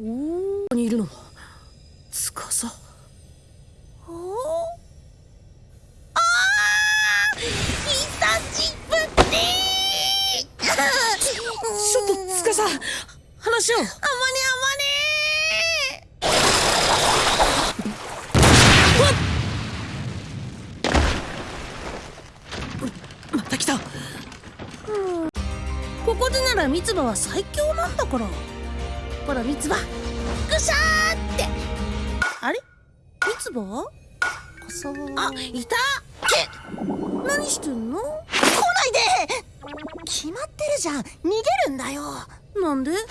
おおにいるのつかさおあー。久しぶり。ちょっとつかさ話を。あまねまた来た。ここでなら三葉は最強なんだからほら三葉ぐしゃーって。あれ？三葉朝あいた。何してんの？来ないで。決まってるじゃん。逃げるんだよ。なんで？なんで？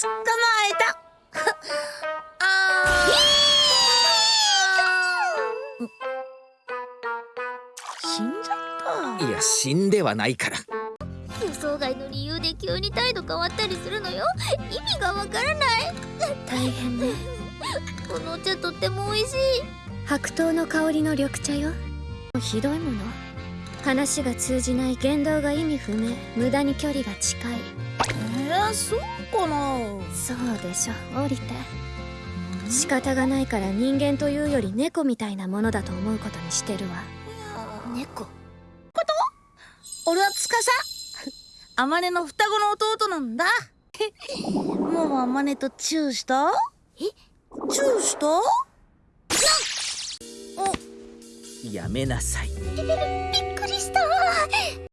捕まえた。あ死んじゃった。いや死んではないから。予想外の理由で急に態度変わったりするのよ。意味がわからない。大変ね。このお茶とっても美味しい。白桃の香りの緑茶よ。ひどいもの。話が通じない言動が意味不明。無駄に距離が近いえー、そうかな。そうでしょ降りて仕方がないから人間というより猫みたいなものだと思うことにしてるわ。猫？俺はつかさあまねの双子の弟なんだ。もうあまねとチューした？え？チューした？やめなさい。え